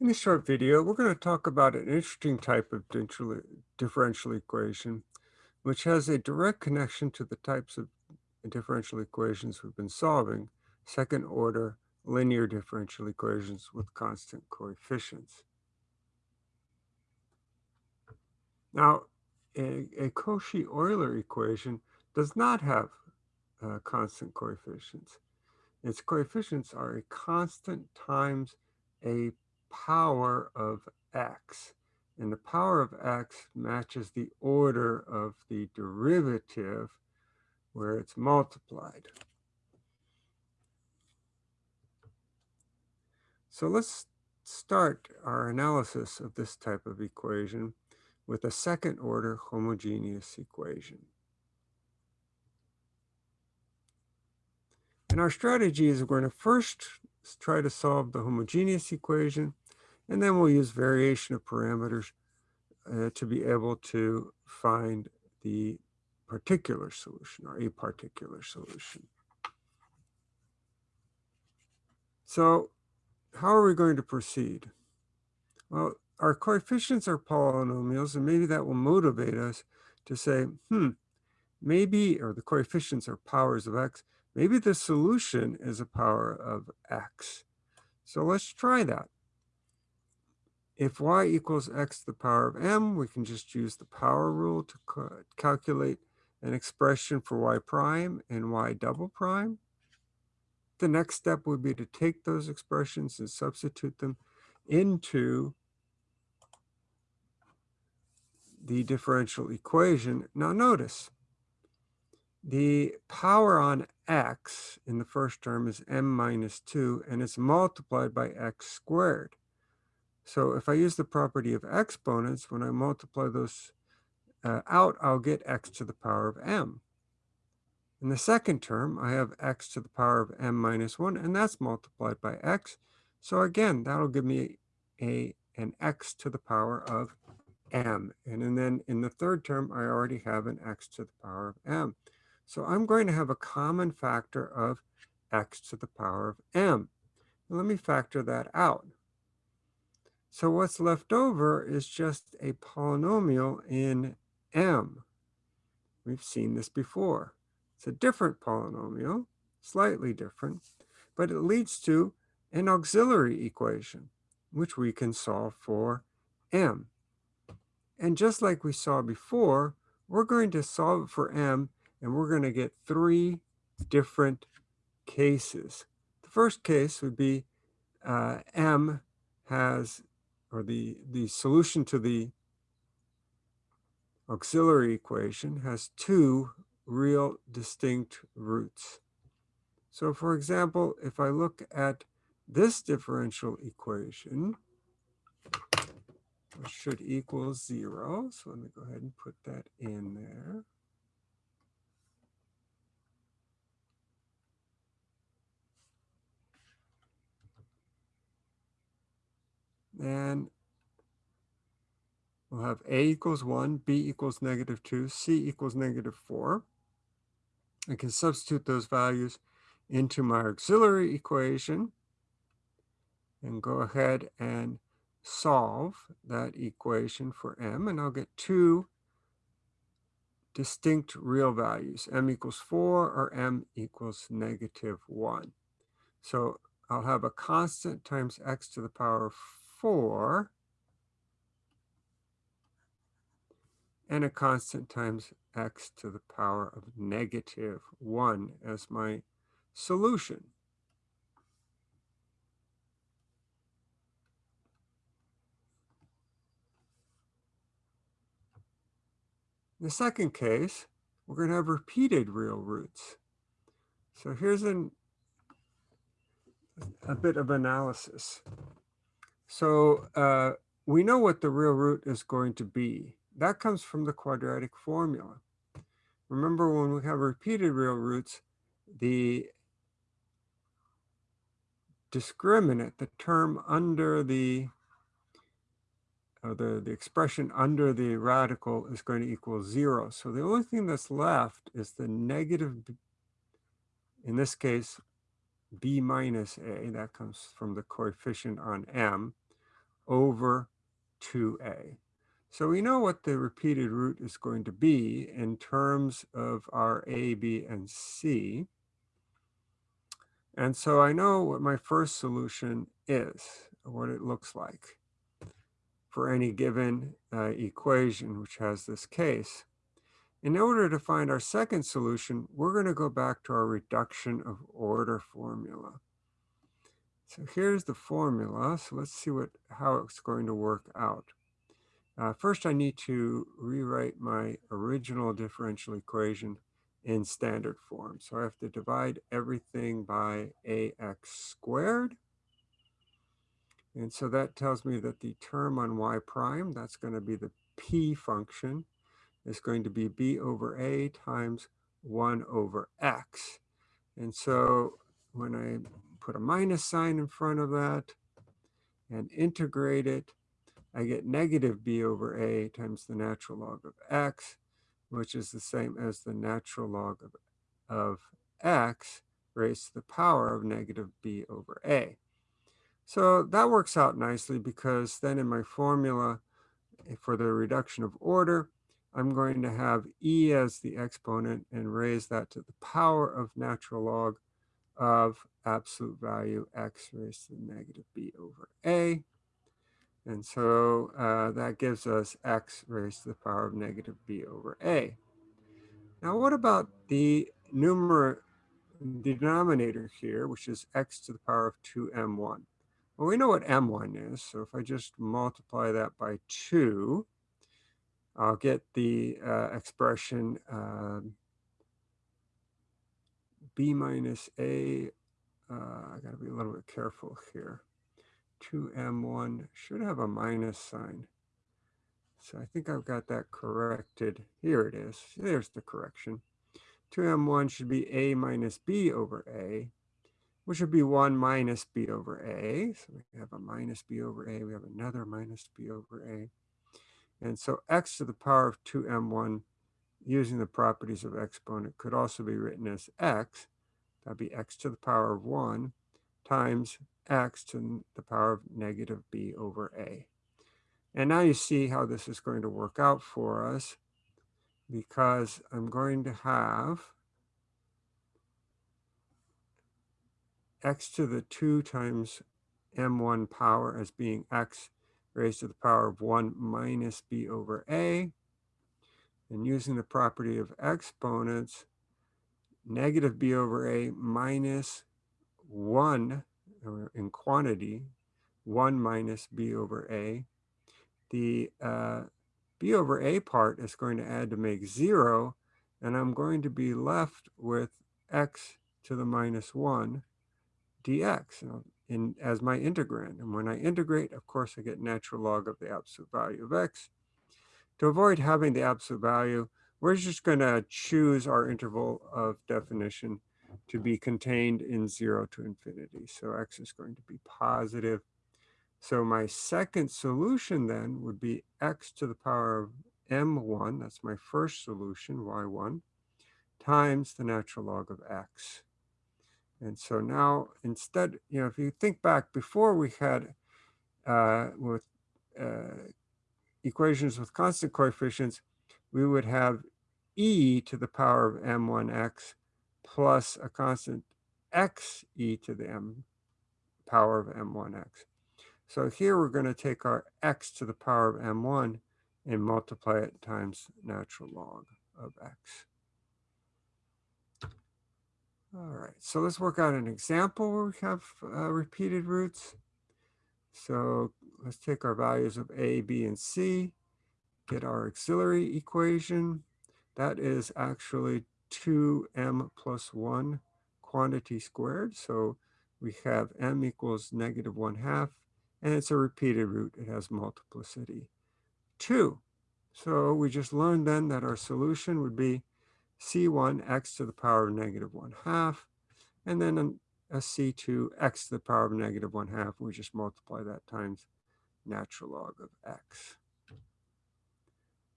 In this short video, we're going to talk about an interesting type of differential equation, which has a direct connection to the types of differential equations we've been solving, second order linear differential equations with constant coefficients. Now, a, a Cauchy-Euler equation does not have uh, constant coefficients. Its coefficients are a constant times a power of x. And the power of x matches the order of the derivative where it's multiplied. So let's start our analysis of this type of equation with a second order homogeneous equation. And our strategy is we're going to first try to solve the homogeneous equation and then we'll use variation of parameters uh, to be able to find the particular solution or a particular solution. So how are we going to proceed? Well, our coefficients are polynomials, and maybe that will motivate us to say, hmm, maybe, or the coefficients are powers of x, maybe the solution is a power of x. So let's try that. If y equals x to the power of m, we can just use the power rule to calculate an expression for y prime and y double prime. The next step would be to take those expressions and substitute them into the differential equation. Now notice, the power on x in the first term is m minus 2, and it's multiplied by x squared. So if I use the property of exponents, when I multiply those uh, out, I'll get x to the power of m. In the second term, I have x to the power of m minus 1, and that's multiplied by x. So again, that'll give me a, an x to the power of m. And then in the third term, I already have an x to the power of m. So I'm going to have a common factor of x to the power of m. let me factor that out. So what's left over is just a polynomial in M. We've seen this before. It's a different polynomial, slightly different, but it leads to an auxiliary equation, which we can solve for M. And just like we saw before, we're going to solve it for M, and we're going to get three different cases. The first case would be uh, M has or the, the solution to the auxiliary equation has two real distinct roots. So for example, if I look at this differential equation, it should equal zero. So let me go ahead and put that in there. And we'll have A equals 1, B equals negative 2, C equals negative 4. I can substitute those values into my auxiliary equation and go ahead and solve that equation for m, and I'll get two distinct real values, m equals 4 or m equals negative 1. So I'll have a constant times x to the power of 4 and a constant times x to the power of negative 1 as my solution. In the second case, we're going to have repeated real roots. So here's an, a bit of analysis. So uh, we know what the real root is going to be. That comes from the quadratic formula. Remember when we have repeated real roots, the discriminant, the term under the, or the, the expression under the radical is going to equal zero. So the only thing that's left is the negative, in this case, b minus a, that comes from the coefficient on m, over 2a. So we know what the repeated root is going to be in terms of our a, b, and c. And so I know what my first solution is, what it looks like for any given uh, equation which has this case. In order to find our second solution, we're going to go back to our reduction of order formula. So here's the formula. So let's see what how it's going to work out. Uh, first, I need to rewrite my original differential equation in standard form. So I have to divide everything by ax squared. And so that tells me that the term on y prime, that's going to be the p function, is going to be b over a times 1 over x. And so when I put a minus sign in front of that and integrate it, I get negative b over a times the natural log of x, which is the same as the natural log of, of x raised to the power of negative b over a. So that works out nicely because then in my formula eh, for the reduction of order, I'm going to have e as the exponent and raise that to the power of natural log of absolute value x raised to the negative b over a. And so uh, that gives us x raised to the power of negative b over a. Now what about the numerator, the denominator here, which is x to the power of 2m1? Well, we know what m1 is, so if I just multiply that by 2, I'll get the uh, expression uh, b minus a. Uh, I got to be a little bit careful here. 2m1 should have a minus sign. So I think I've got that corrected. Here it is. There's the correction. 2m1 should be a minus b over a, which would be 1 minus b over a. So we have a minus b over a. We have another minus b over a. And so x to the power of 2m1 using the properties of exponent could also be written as x. That'd be x to the power of 1 times x to the power of negative b over a. And now you see how this is going to work out for us because I'm going to have x to the 2 times m1 power as being x raised to the power of 1 minus b over a. And using the property of exponents, negative b over a minus 1 in quantity, 1 minus b over a. The uh, b over a part is going to add to make 0, and I'm going to be left with x to the minus 1 dx in, as my integrand. And when I integrate, of course, I get natural log of the absolute value of x. To avoid having the absolute value, we're just going to choose our interval of definition to be contained in 0 to infinity. So x is going to be positive. So my second solution then would be x to the power of m1, that's my first solution, y1, times the natural log of x. And so now instead, you know, if you think back before we had uh, with uh, equations with constant coefficients, we would have e to the power of m1x plus a constant x e to the m power of m1x. So here we're going to take our x to the power of m1 and multiply it times natural log of x. All right, so let's work out an example where we have uh, repeated roots. So let's take our values of a, b, and c, get our auxiliary equation. That is actually 2m plus 1 quantity squared. So we have m equals negative 1 half, and it's a repeated root. It has multiplicity 2. So we just learned then that our solution would be c1 x to the power of negative 1 half, and then a c2 x to the power of negative 1 half. We just multiply that times natural log of x.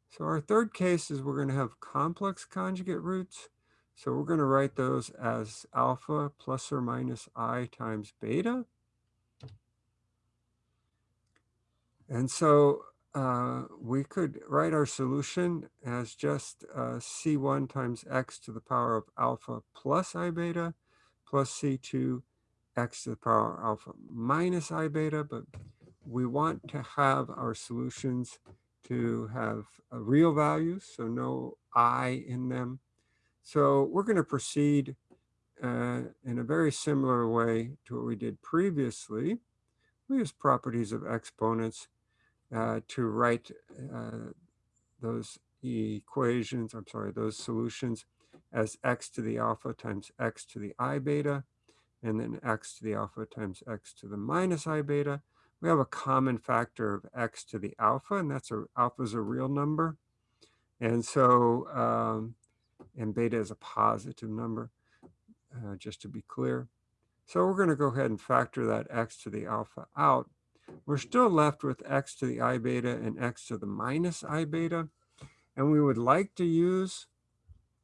So our third case is we're going to have complex conjugate roots. So we're going to write those as alpha plus or minus i times beta. And so uh, we could write our solution as just uh, C1 times x to the power of alpha plus I beta plus C2 x to the power alpha minus I beta, but we want to have our solutions to have real values, so no I in them. So we're going to proceed uh, in a very similar way to what we did previously. We use properties of exponents uh, to write uh, those equations, I'm sorry, those solutions as x to the alpha times x to the i beta, and then x to the alpha times x to the minus i beta. We have a common factor of x to the alpha, and that's a alpha is a real number. And so, um, and beta is a positive number, uh, just to be clear. So we're going to go ahead and factor that x to the alpha out. We're still left with x to the i beta and x to the minus i beta. And we would like to use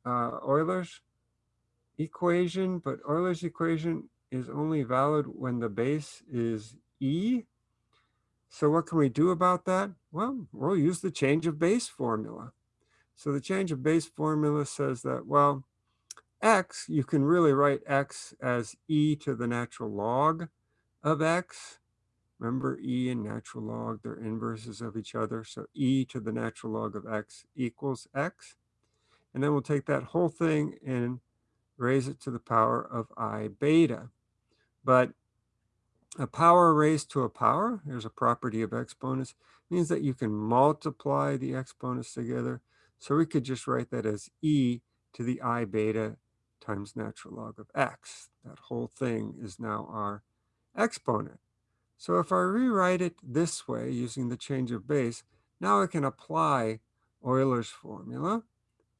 uh, Euler's equation, but Euler's equation is only valid when the base is e. So what can we do about that? Well, we'll use the change of base formula. So the change of base formula says that, well, x, you can really write x as e to the natural log of x. Remember e and natural log, they're inverses of each other. So e to the natural log of x equals x. And then we'll take that whole thing and raise it to the power of i beta. But a power raised to a power, here's a property of exponents, means that you can multiply the exponents together. So we could just write that as e to the i beta times natural log of x. That whole thing is now our exponent. So if I rewrite it this way using the change of base, now I can apply Euler's formula.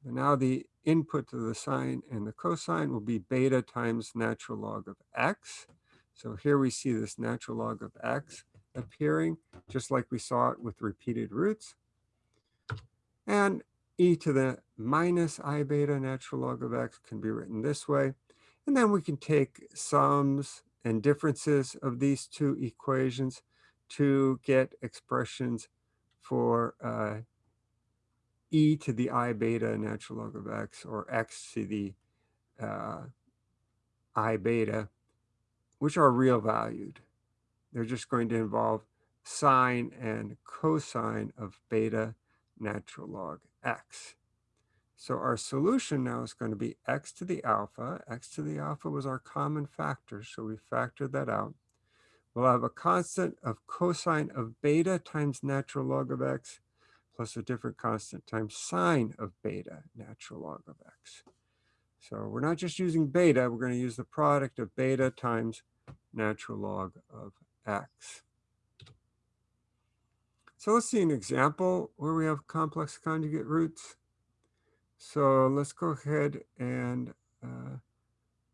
And now the input to the sine and the cosine will be beta times natural log of x. So here we see this natural log of x appearing, just like we saw it with repeated roots. And e to the minus i beta natural log of x can be written this way. And then we can take sums and differences of these two equations to get expressions for uh, e to the i beta natural log of x or x to the uh, i beta, which are real valued. They're just going to involve sine and cosine of beta natural log x. So our solution now is going to be x to the alpha. x to the alpha was our common factor, so we factored that out. We'll have a constant of cosine of beta times natural log of x plus a different constant times sine of beta natural log of x. So we're not just using beta, we're going to use the product of beta times natural log of x. So let's see an example where we have complex conjugate roots. So let's go ahead and uh,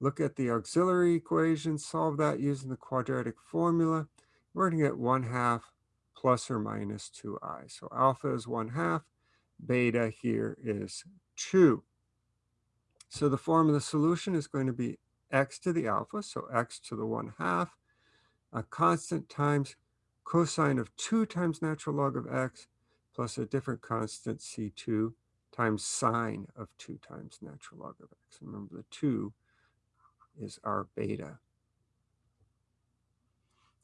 look at the auxiliary equation, solve that using the quadratic formula. We're going to get 1 half plus or minus 2i. So alpha is 1 half, beta here is 2. So the form of the solution is going to be x to the alpha, so x to the 1 half, a constant times cosine of 2 times natural log of x plus a different constant c2 times sine of 2 times natural log of x. Remember, the 2 is our beta.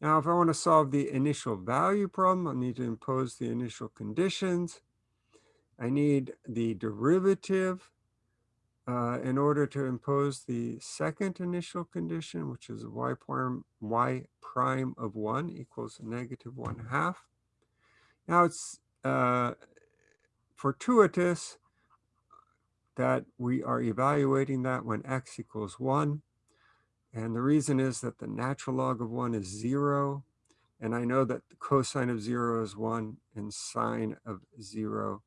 Now, if I want to solve the initial value problem, I need to impose the initial conditions. I need the derivative uh, in order to impose the second initial condition, which is y prime, y prime of 1 equals negative 1 half. Now, it's uh, fortuitous that we are evaluating that when x equals 1. And the reason is that the natural log of 1 is 0. And I know that the cosine of 0 is 1 and sine of 0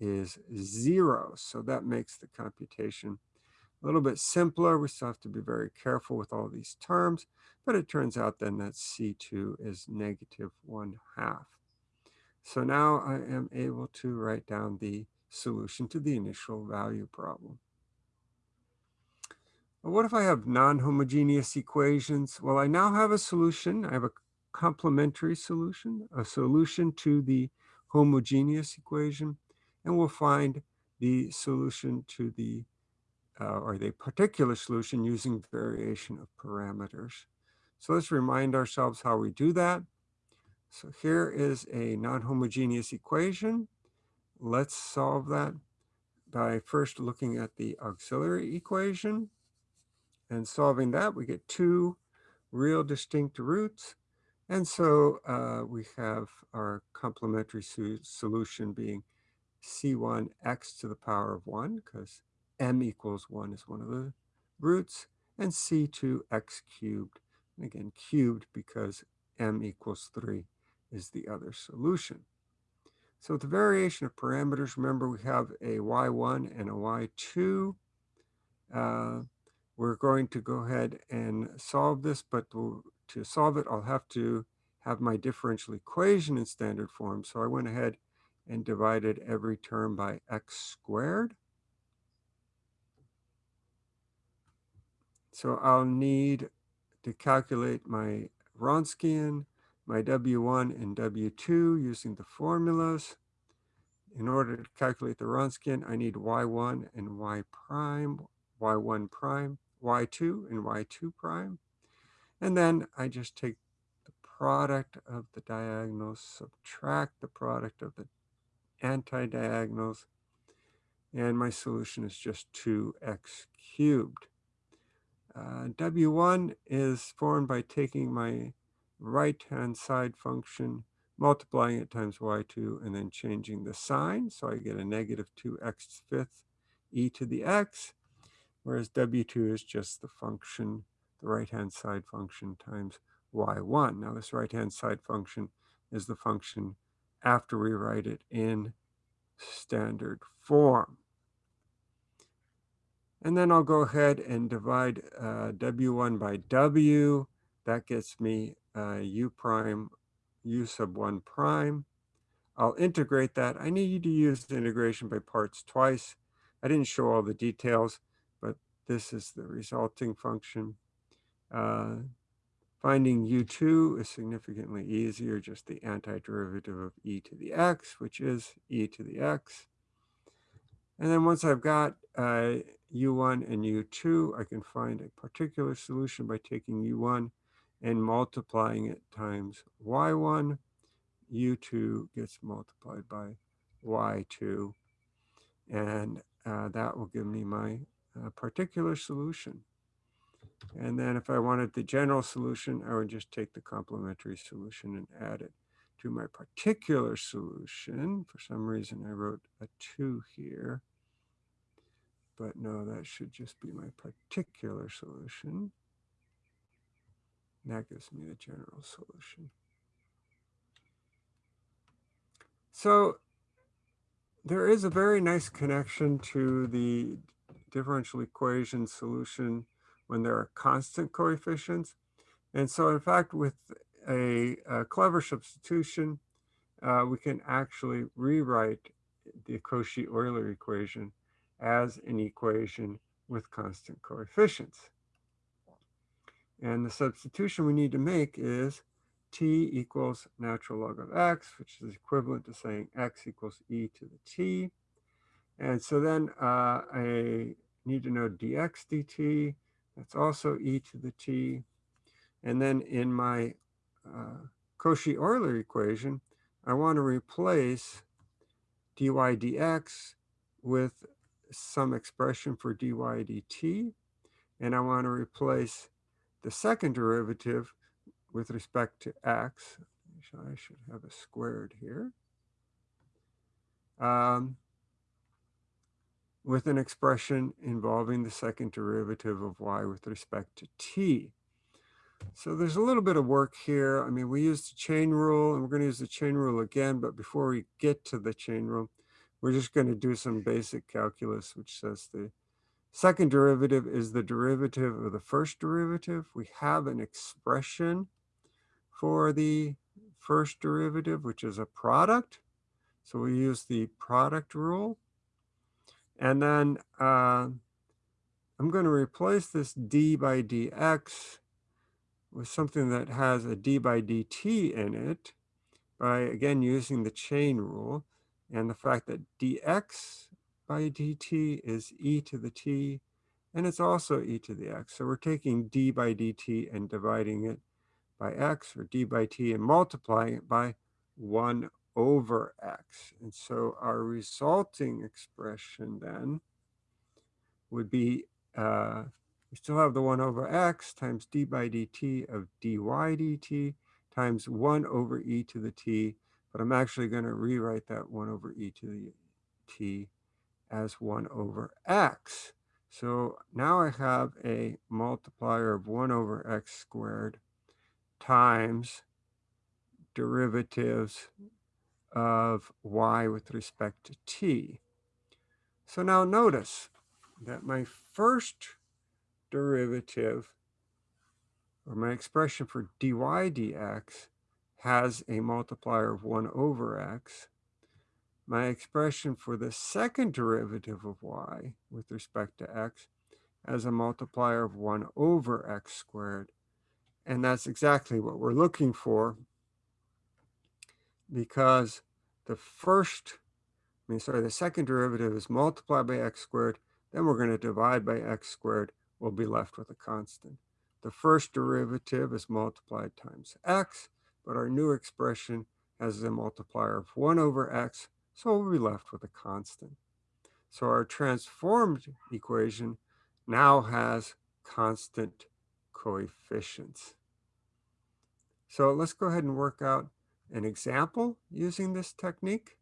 is 0. So that makes the computation a little bit simpler. We still have to be very careful with all these terms. But it turns out then that C2 is negative 1 half. So now I am able to write down the solution to the initial value problem. What if I have non-homogeneous equations? Well, I now have a solution. I have a complementary solution, a solution to the homogeneous equation, and we'll find the solution to the, uh, or the particular solution using variation of parameters. So let's remind ourselves how we do that. So here is a non-homogeneous equation. Let's solve that by first looking at the auxiliary equation. And solving that, we get two real distinct roots. And so uh, we have our complementary solution being c1 x to the power of 1, because m equals 1 is one of the roots, and c2 x cubed, and again cubed because m equals 3 is the other solution. So the variation of parameters, remember we have a y1 and a y2. Uh, we're going to go ahead and solve this, but to, solve it, I'll have to have my differential equation in standard form. So I went ahead and divided every term by x squared. So I'll need to calculate my Wronskian, my W1 and W2 using the formulas. In order to calculate the Wronskian, I need Y1 and Y prime, Y1 prime, Y2 and Y2 prime. And then I just take the product of the diagonals, subtract the product of the anti-diagonals, and my solution is just 2x cubed. Uh, W1 is formed by taking my right-hand side function, multiplying it times y2, and then changing the sign. So I get a negative 2x fifth e to the x, whereas W2 is just the function, the right-hand side function times y1. Now this right-hand side function is the function after we write it in standard form. And then I'll go ahead and divide uh, W1 by W. That gets me uh, U prime, U sub 1 prime. I'll integrate that. I need you to use the integration by parts twice. I didn't show all the details, this is the resulting function. Uh, Finding u2 is significantly easier, just the antiderivative of e to the x, which is e to the x. And then once I've got uh, u1 and u2, I can find a particular solution by taking u1 and multiplying it times y1. u2 gets multiplied by y2. And uh, that will give me my uh, particular solution. And then if I wanted the general solution, I would just take the complementary solution and add it to my particular solution. For some reason, I wrote a 2 here. But no, that should just be my particular solution. That gives me the general solution. So there is a very nice connection to the differential equation solution when there are constant coefficients. And so in fact, with a, a clever substitution, uh, we can actually rewrite the Cauchy-Euler equation as an equation with constant coefficients. And the substitution we need to make is t equals natural log of x, which is equivalent to saying x equals e to the t. And so then uh, I need to know dx dt, that's also e to the t. And then in my uh, Cauchy-Euler equation, I want to replace dy dx with some expression for dy dt. And I want to replace the second derivative with respect to x. I should have a squared here. Um, with an expression involving the second derivative of y with respect to t. So there's a little bit of work here. I mean, we used the chain rule and we're going to use the chain rule again, but before we get to the chain rule, we're just going to do some basic calculus, which says the second derivative is the derivative of the first derivative. We have an expression for the first derivative, which is a product. So we use the product rule. And then uh, I'm going to replace this d by dx with something that has a d by dt in it by, again, using the chain rule and the fact that dx by dt is e to the t, and it's also e to the x. So we're taking d by dt and dividing it by x, or d by t, and multiplying it by 1 over x. And so our resulting expression then would be, uh, we still have the 1 over x times d by dt of dy dt times 1 over e to the t, but I'm actually going to rewrite that 1 over e to the t as 1 over x. So now I have a multiplier of 1 over x squared times derivatives of y with respect to t. So now notice that my first derivative, or my expression for dy dx, has a multiplier of 1 over x. My expression for the second derivative of y with respect to x has a multiplier of 1 over x squared. And that's exactly what we're looking for because the first, I mean, sorry, the second derivative is multiplied by x squared, then we're going to divide by x squared, we'll be left with a constant. The first derivative is multiplied times x, but our new expression has a multiplier of 1 over x, so we'll be left with a constant. So our transformed equation now has constant coefficients. So let's go ahead and work out an example using this technique.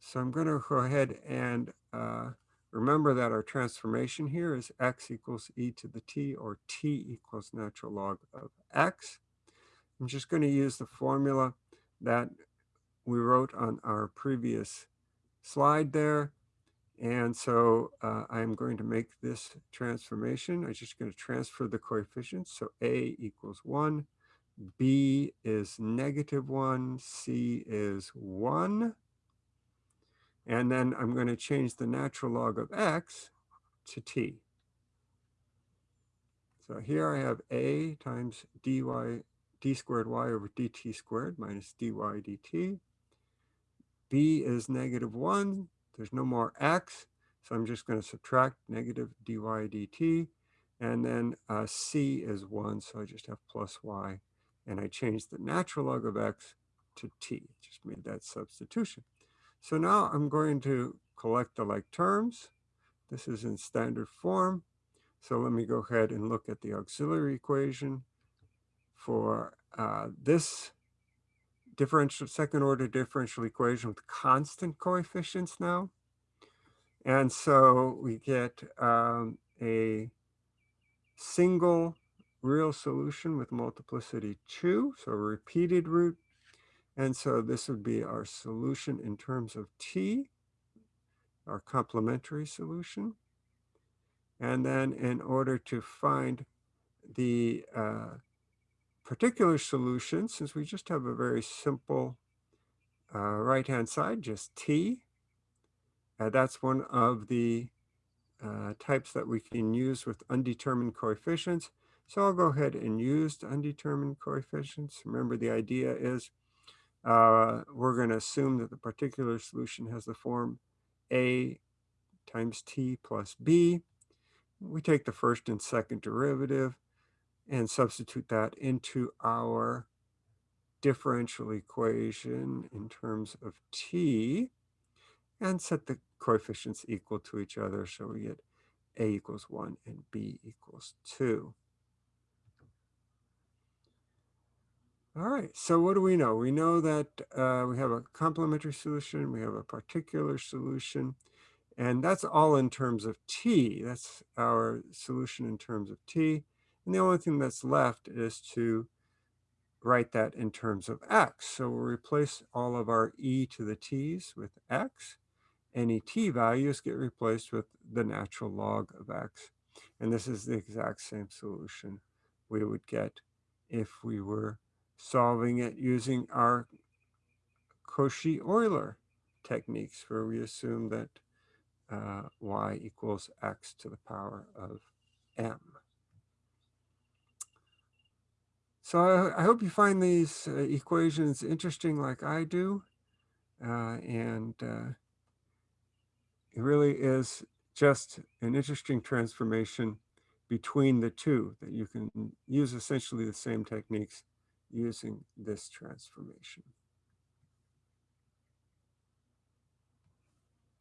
So I'm going to go ahead and uh, remember that our transformation here is x equals e to the t or t equals natural log of x. I'm just going to use the formula that we wrote on our previous slide there. And so uh, I'm going to make this transformation. I'm just going to transfer the coefficients. So a equals 1, B is negative 1, C is 1. And then I'm going to change the natural log of x to t. So here I have a times dy, d squared y over dt squared minus dy dt. b is negative 1. There's no more x, so I'm just going to subtract negative dy dt. And then uh, c is 1, so I just have plus y and I changed the natural log of x to t, just made that substitution. So now I'm going to collect the like terms. This is in standard form. So let me go ahead and look at the auxiliary equation for uh, this differential second order differential equation with constant coefficients now. And so we get um, a single real solution with multiplicity 2, so repeated root. And so this would be our solution in terms of t, our complementary solution. And then in order to find the uh, particular solution, since we just have a very simple uh, right-hand side, just t, uh, that's one of the uh, types that we can use with undetermined coefficients. So I'll go ahead and use undetermined coefficients. Remember the idea is uh, we're going to assume that the particular solution has the form a times t plus b. We take the first and second derivative and substitute that into our differential equation in terms of t and set the coefficients equal to each other. So we get a equals 1 and b equals 2. All right, so what do we know? We know that uh, we have a complementary solution, we have a particular solution, and that's all in terms of t. That's our solution in terms of t. And the only thing that's left is to write that in terms of x. So we'll replace all of our e to the t's with x. Any t values get replaced with the natural log of x. And this is the exact same solution we would get if we were solving it using our Cauchy-Euler techniques where we assume that uh, y equals x to the power of m. So I, I hope you find these uh, equations interesting like I do. Uh, and uh, it really is just an interesting transformation between the two that you can use essentially the same techniques using this transformation.